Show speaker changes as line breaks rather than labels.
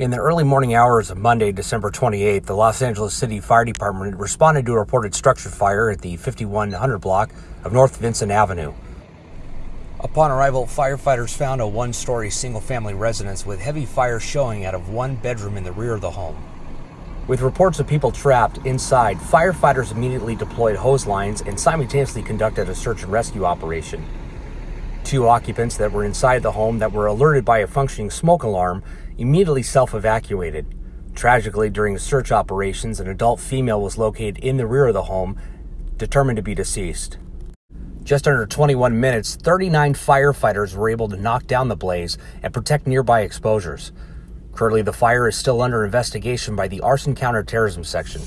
In the early morning hours of Monday, December 28th, the Los Angeles City Fire Department responded to a reported structure fire at the 5100 block of North Vincent Avenue. Upon arrival, firefighters found a one story single family residence with heavy fire showing out of one bedroom in the rear of the home. With reports of people trapped inside, firefighters immediately deployed hose lines and simultaneously conducted a search and rescue operation. Two occupants that were inside the home that were alerted by a functioning smoke alarm immediately self evacuated. Tragically, during search operations, an adult female was located in the rear of the home, determined to be deceased. Just under 21 minutes, 39 firefighters were able to knock down the blaze and protect nearby exposures. Currently, the fire is still under investigation by the Arson Counterterrorism Section.